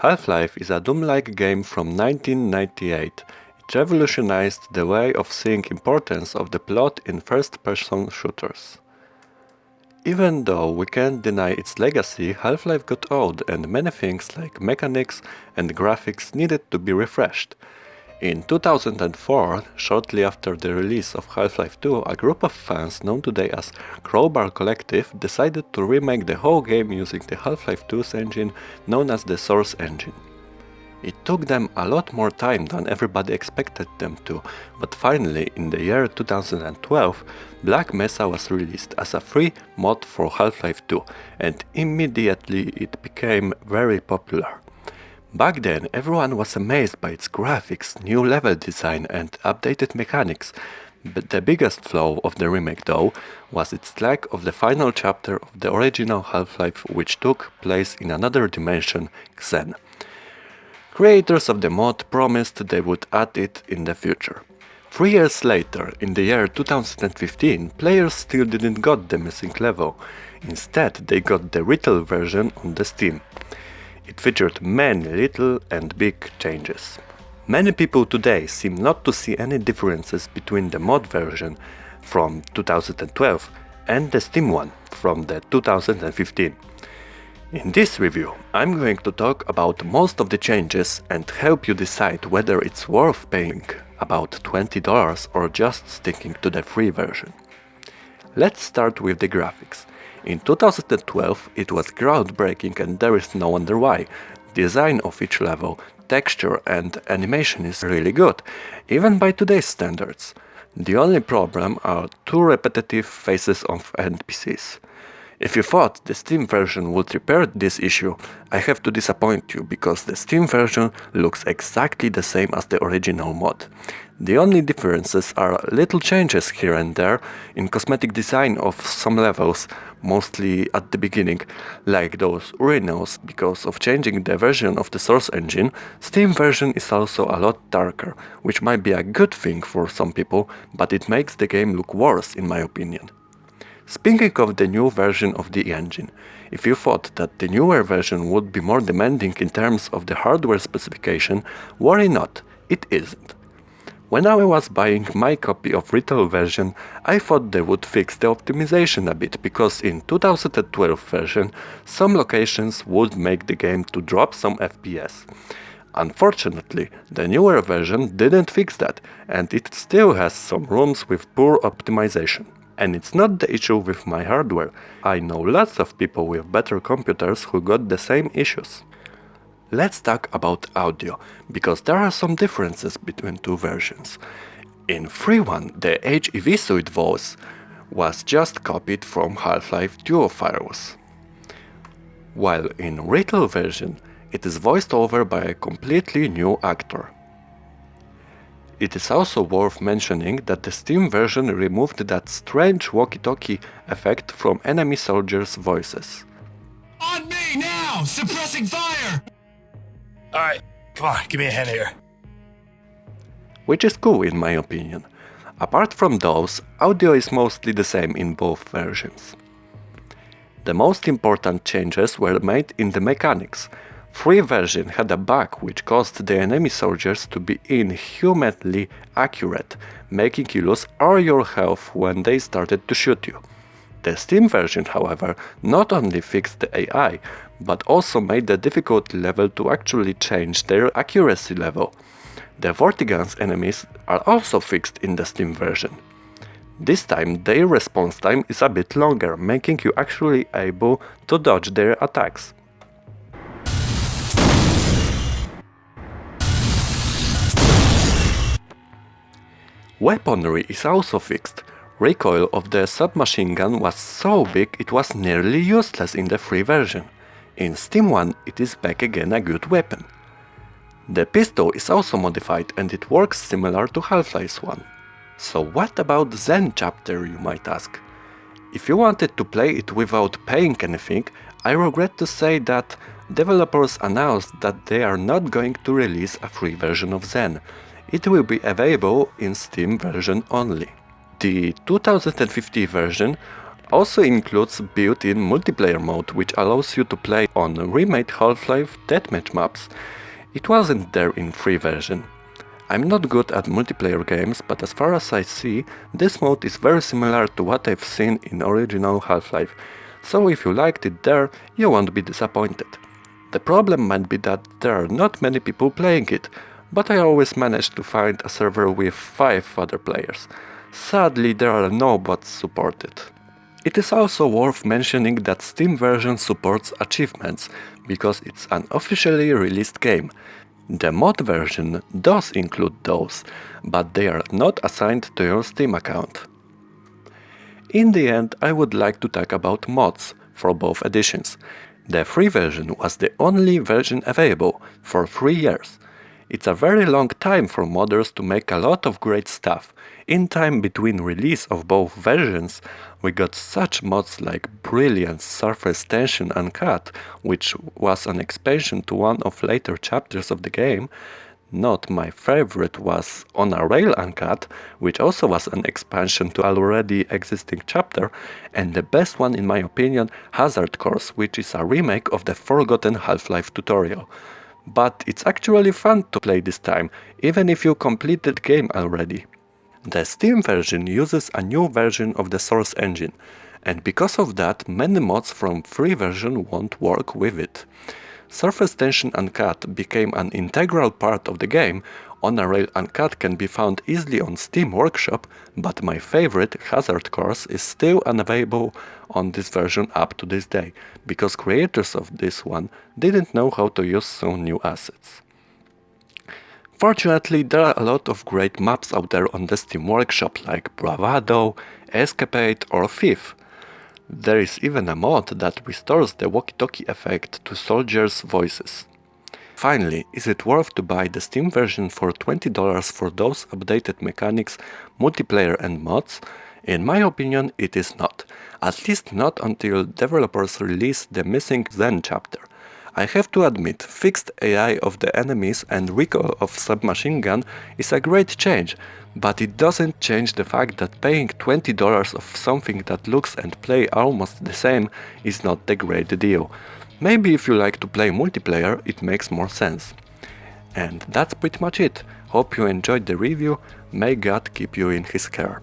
Half-Life is a Doom-like game from 1998. It revolutionized the way of seeing importance of the plot in first-person shooters. Even though we can't deny its legacy, Half-Life got old and many things like mechanics and graphics needed to be refreshed. In 2004, shortly after the release of Half-Life 2, a group of fans known today as Crowbar Collective decided to remake the whole game using the Half-Life 2's engine known as the Source Engine. It took them a lot more time than everybody expected them to, but finally in the year 2012 Black Mesa was released as a free mod for Half-Life 2 and immediately it became very popular. Back then, everyone was amazed by its graphics, new level design and updated mechanics. But the biggest flaw of the remake though was its lack of the final chapter of the original Half-Life which took place in another dimension, Xen. Creators of the mod promised they would add it in the future. Three years later, in the year 2015, players still didn't got the missing level. Instead, they got the retail version on the Steam. It featured many little and big changes. Many people today seem not to see any differences between the mod version from 2012 and the Steam one from the 2015. In this review, I'm going to talk about most of the changes and help you decide whether it's worth paying about $20 or just sticking to the free version. Let's start with the graphics. In 2012 it was groundbreaking and there is no wonder why. Design of each level, texture and animation is really good, even by today's standards. The only problem are too repetitive faces of NPCs. If you thought the Steam version would repair this issue, I have to disappoint you because the Steam version looks exactly the same as the original mod. The only differences are little changes here and there in cosmetic design of some levels, mostly at the beginning, like those urinals. Because of changing the version of the source engine, Steam version is also a lot darker, which might be a good thing for some people, but it makes the game look worse in my opinion. Speaking of the new version of the engine, if you thought that the newer version would be more demanding in terms of the hardware specification, worry not, it isn't. When I was buying my copy of retail version, I thought they would fix the optimization a bit because in 2012 version some locations would make the game to drop some FPS. Unfortunately, the newer version didn't fix that and it still has some rooms with poor optimization. And it's not the issue with my hardware, I know lots of people with better computers who got the same issues. Let's talk about audio, because there are some differences between two versions. In free one, the HEV suite voice was just copied from Half-Life Duo files, while in retail version it is voiced over by a completely new actor. It is also worth mentioning that the Steam version removed that strange walkie-talkie effect from enemy soldiers' voices. On me now! Suppressing fire! Alright, come on, give me a hand here. Which is cool in my opinion. Apart from those, audio is mostly the same in both versions. The most important changes were made in the mechanics. Free version had a bug which caused the enemy soldiers to be inhumanly accurate, making you lose all your health when they started to shoot you. The Steam version, however, not only fixed the AI, but also made the difficulty level to actually change their accuracy level. The Vortigaunts enemies are also fixed in the Steam version. This time their response time is a bit longer, making you actually able to dodge their attacks. Weaponry is also fixed, recoil of the submachine gun was so big it was nearly useless in the free version. In Steam 1 it is back again a good weapon. The pistol is also modified and it works similar to Half-Life 1. So what about Xen chapter you might ask? If you wanted to play it without paying anything, I regret to say that developers announced that they are not going to release a free version of Xen. It will be available in Steam version only. The 2050 version also includes built-in multiplayer mode which allows you to play on remade Half-Life deathmatch maps. It wasn't there in free version. I'm not good at multiplayer games, but as far as I see, this mode is very similar to what I've seen in original Half-Life, so if you liked it there, you won't be disappointed. The problem might be that there are not many people playing it, but I always managed to find a server with 5 other players. Sadly, there are no bots supported. It is also worth mentioning that Steam version supports achievements, because it's an officially released game. The mod version does include those, but they are not assigned to your Steam account. In the end, I would like to talk about mods for both editions. The free version was the only version available for 3 years. It's a very long time for modders to make a lot of great stuff. In time between release of both versions, we got such mods like Brilliant Surface Tension Uncut, which was an expansion to one of later chapters of the game. Not my favorite was On a Rail Uncut, which also was an expansion to already existing chapter, and the best one in my opinion, Hazard Course, which is a remake of the forgotten Half-Life tutorial but it's actually fun to play this time, even if you completed the game already. The Steam version uses a new version of the source engine, and because of that many mods from free version won't work with it. Surface Tension Uncut became an integral part of the game, On a Rail Uncut can be found easily on Steam Workshop, but my favorite, Hazard Course, is still unavailable on this version up to this day, because creators of this one didn't know how to use some new assets. Fortunately, there are a lot of great maps out there on the Steam Workshop like Bravado, Escapade or Thief, there is even a mod that restores the walkie-talkie effect to soldiers' voices. Finally, is it worth to buy the Steam version for $20 for those updated mechanics, multiplayer and mods? In my opinion, it is not. At least not until developers release the missing Xen chapter. I have to admit, fixed AI of the enemies and recoil of submachine gun is a great change, but it doesn't change the fact that paying $20 of something that looks and play almost the same is not the great deal. Maybe if you like to play multiplayer, it makes more sense. And that's pretty much it. Hope you enjoyed the review, may God keep you in his care.